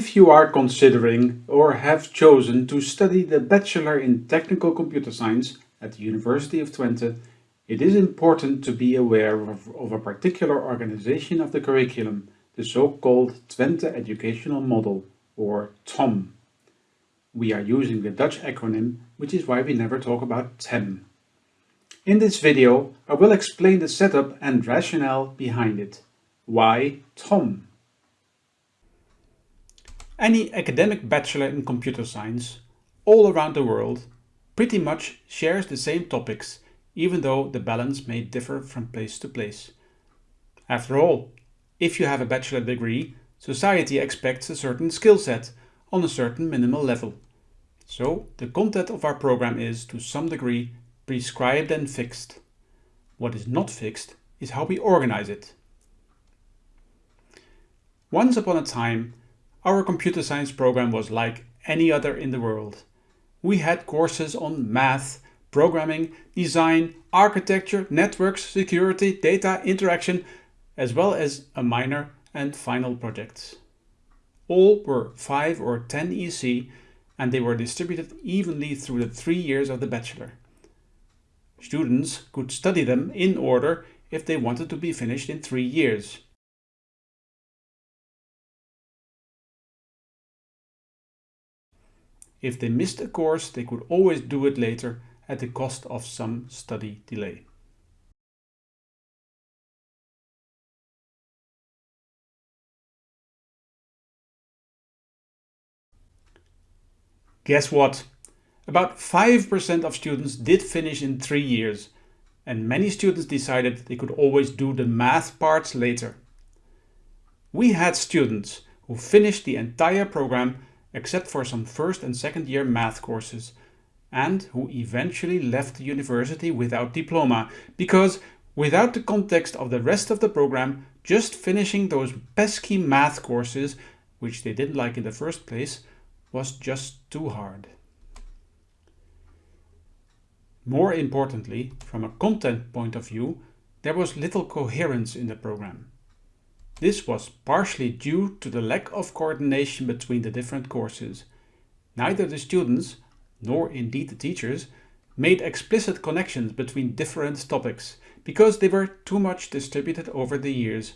If you are considering or have chosen to study the Bachelor in Technical Computer Science at the University of Twente, it is important to be aware of, of a particular organization of the curriculum, the so-called Twente Educational Model, or TOM. We are using the Dutch acronym, which is why we never talk about TEM. In this video, I will explain the setup and rationale behind it. Why TOM? Any academic bachelor in computer science, all around the world, pretty much shares the same topics, even though the balance may differ from place to place. After all, if you have a bachelor degree, society expects a certain skill set on a certain minimal level. So the content of our program is, to some degree, prescribed and fixed. What is not fixed is how we organize it. Once upon a time, our computer science program was like any other in the world. We had courses on math, programming, design, architecture, networks, security, data, interaction, as well as a minor and final projects. All were 5 or 10 EC and they were distributed evenly through the three years of the bachelor. Students could study them in order if they wanted to be finished in three years. If they missed a course, they could always do it later at the cost of some study delay. Guess what? About 5% of students did finish in three years, and many students decided they could always do the math parts later. We had students who finished the entire program except for some first and second year math courses, and who eventually left the university without diploma, because without the context of the rest of the program, just finishing those pesky math courses, which they didn't like in the first place, was just too hard. More importantly, from a content point of view, there was little coherence in the program. This was partially due to the lack of coordination between the different courses. Neither the students, nor indeed the teachers, made explicit connections between different topics, because they were too much distributed over the years.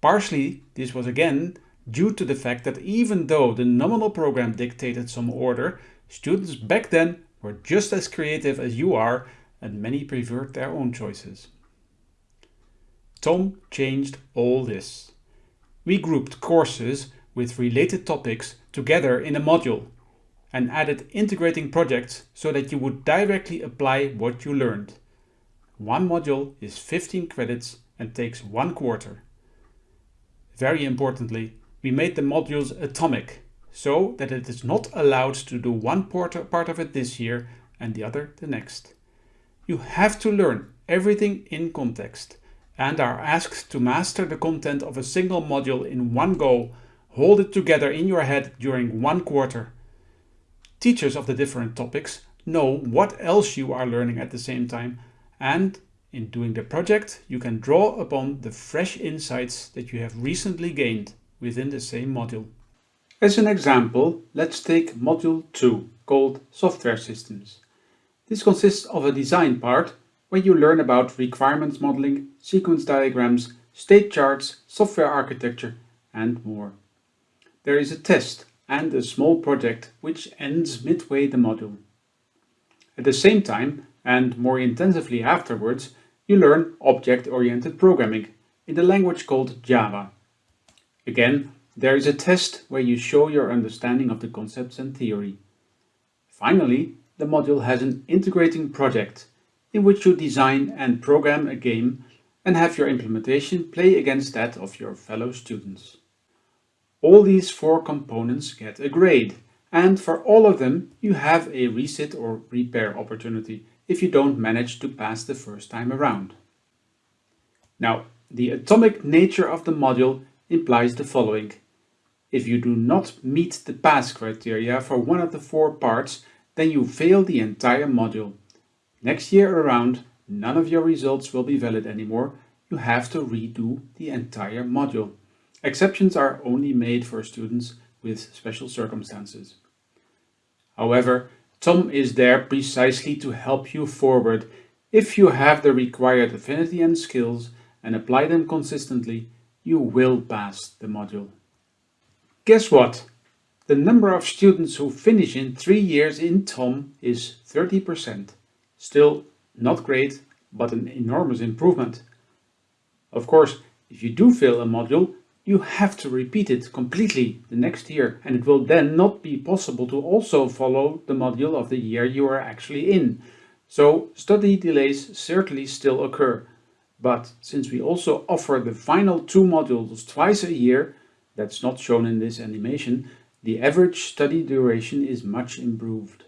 Partially, this was again due to the fact that even though the nominal program dictated some order, students back then were just as creative as you are and many preferred their own choices. Tom changed all this we grouped courses with related topics together in a module and added integrating projects so that you would directly apply what you learned. One module is 15 credits and takes one quarter. Very importantly, we made the modules atomic so that it is not allowed to do one part of it this year and the other the next. You have to learn everything in context and are asked to master the content of a single module in one go, hold it together in your head during one quarter. Teachers of the different topics know what else you are learning at the same time and in doing the project you can draw upon the fresh insights that you have recently gained within the same module. As an example, let's take Module 2 called Software Systems. This consists of a design part where you learn about requirements modeling, sequence diagrams, state charts, software architecture and more. There is a test and a small project which ends midway the module. At the same time, and more intensively afterwards, you learn object-oriented programming in the language called Java. Again, there is a test where you show your understanding of the concepts and theory. Finally, the module has an integrating project in which you design and program a game and have your implementation play against that of your fellow students. All these four components get a grade and for all of them you have a resit or repair opportunity if you don't manage to pass the first time around. Now, the atomic nature of the module implies the following. If you do not meet the pass criteria for one of the four parts, then you fail the entire module. Next year around, none of your results will be valid anymore. You have to redo the entire module. Exceptions are only made for students with special circumstances. However, Tom is there precisely to help you forward if you have the required affinity and skills and apply them consistently, you will pass the module. Guess what? The number of students who finish in three years in TOM is 30%. Still not great, but an enormous improvement. Of course, if you do fail a module, you have to repeat it completely the next year and it will then not be possible to also follow the module of the year you are actually in. So study delays certainly still occur. But since we also offer the final two modules twice a year, that's not shown in this animation, the average study duration is much improved.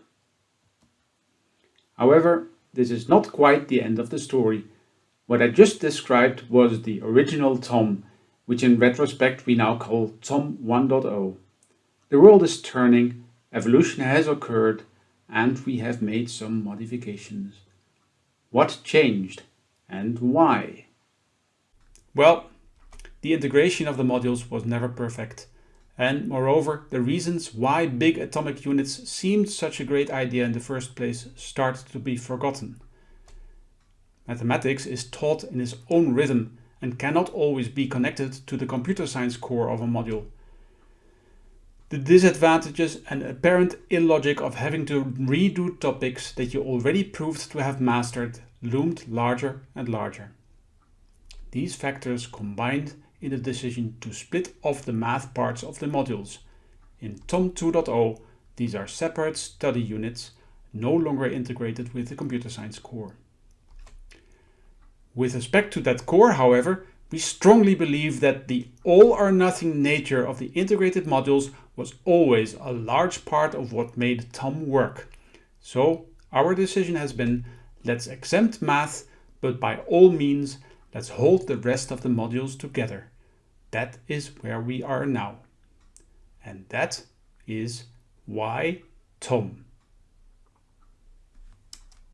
However, this is not quite the end of the story. What I just described was the original Tom, which in retrospect we now call Tom 1.0. The world is turning, evolution has occurred, and we have made some modifications. What changed and why? Well, the integration of the modules was never perfect. And moreover, the reasons why big atomic units seemed such a great idea in the first place started to be forgotten. Mathematics is taught in its own rhythm and cannot always be connected to the computer science core of a module. The disadvantages and apparent illogic of having to redo topics that you already proved to have mastered loomed larger and larger. These factors combined in the decision to split off the math parts of the modules. In TOM 2.0, these are separate study units, no longer integrated with the computer science core. With respect to that core, however, we strongly believe that the all or nothing nature of the integrated modules was always a large part of what made TOM work. So our decision has been, let's exempt math, but by all means, let's hold the rest of the modules together. That is where we are now. And that is why TOM.